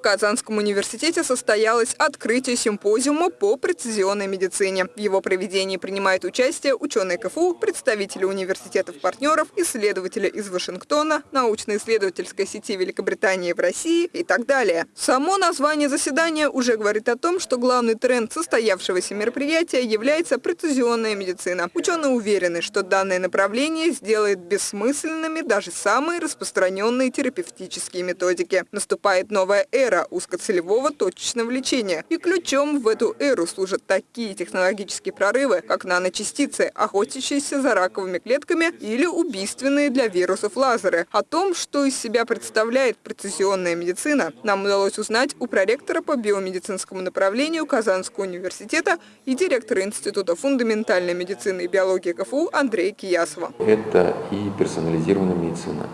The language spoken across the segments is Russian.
В Казанском университете состоялось открытие симпозиума по прецизионной медицине. В его проведении принимают участие ученые КФУ, представители университетов-партнеров, исследователи из Вашингтона, научно-исследовательской сети Великобритании в России и так далее. Само название заседания уже говорит о том, что главный тренд состоявшегося мероприятия является прецизионная медицина. Ученые уверены, что данное направление сделает бессмысленными даже самые распространенные терапевтические методики. Наступает новая эра эра узкоцелевого точечного лечения. И ключом в эту эру служат такие технологические прорывы, как наночастицы, охотящиеся за раковыми клетками или убийственные для вирусов лазеры. О том, что из себя представляет прецизионная медицина, нам удалось узнать у проректора по биомедицинскому направлению Казанского университета и директора Института фундаментальной медицины и биологии КФУ Андрея Киясова. Это и персонализированная медицина,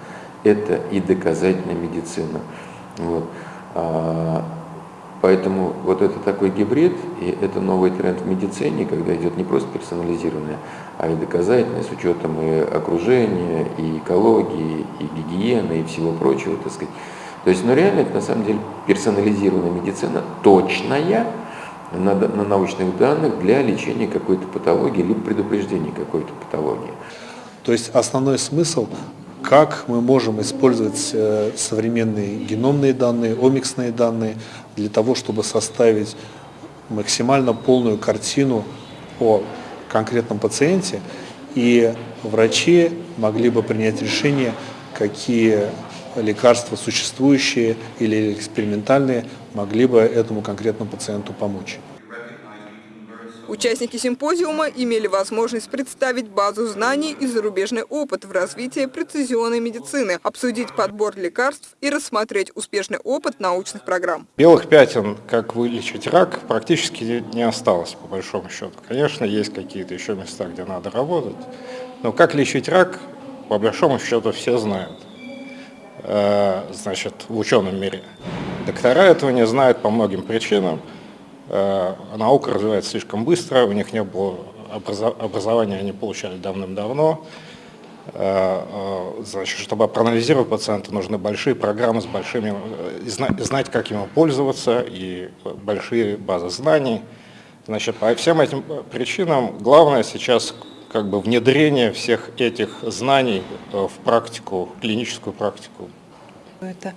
это и доказательная медицина. Вот. А, поэтому вот это такой гибрид, и это новый тренд в медицине, когда идет не просто персонализированное, а и доказательное с учетом и окружения, и экологии, и гигиены, и всего прочего, так сказать. То есть, ну реально это на самом деле персонализированная медицина, точная, на, на научных данных для лечения какой-то патологии, либо предупреждения какой-то патологии. То есть основной смысл как мы можем использовать э, современные геномные данные, омиксные данные для того, чтобы составить максимально полную картину о конкретном пациенте, и врачи могли бы принять решение, какие лекарства существующие или экспериментальные могли бы этому конкретному пациенту помочь. Участники симпозиума имели возможность представить базу знаний и зарубежный опыт в развитии прецизионной медицины, обсудить подбор лекарств и рассмотреть успешный опыт научных программ. Белых пятен, как вылечить рак, практически не осталось, по большому счету. Конечно, есть какие-то еще места, где надо работать, но как лечить рак, по большому счету, все знают э, значит, в ученом мире. Доктора этого не знают по многим причинам. Э, наука развивается слишком быстро, у них не было образования, они получали давным-давно. Э, э, значит, чтобы проанализировать пациента, нужны большие программы с большими, знать, как ему пользоваться, и большие базы знаний. Значит, по всем этим причинам главное сейчас как бы внедрение всех этих знаний в практику, клиническую практику. Это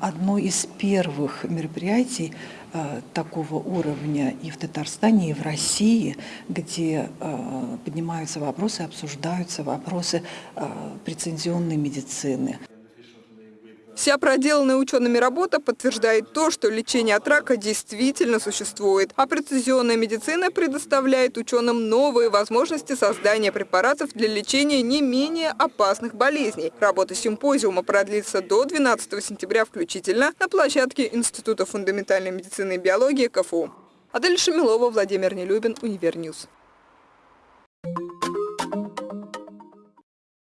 одно из первых мероприятий, Э, такого уровня и в Татарстане, и в России, где э, поднимаются вопросы, обсуждаются вопросы прецизионной медицины. Вся проделанная учеными работа подтверждает то, что лечение от рака действительно существует, а прецизионная медицина предоставляет ученым новые возможности создания препаратов для лечения не менее опасных болезней. Работа симпозиума продлится до 12 сентября включительно на площадке Института фундаментальной медицины и биологии КФУ. Адель Шамилова, Владимир Нелюбин, Univer News.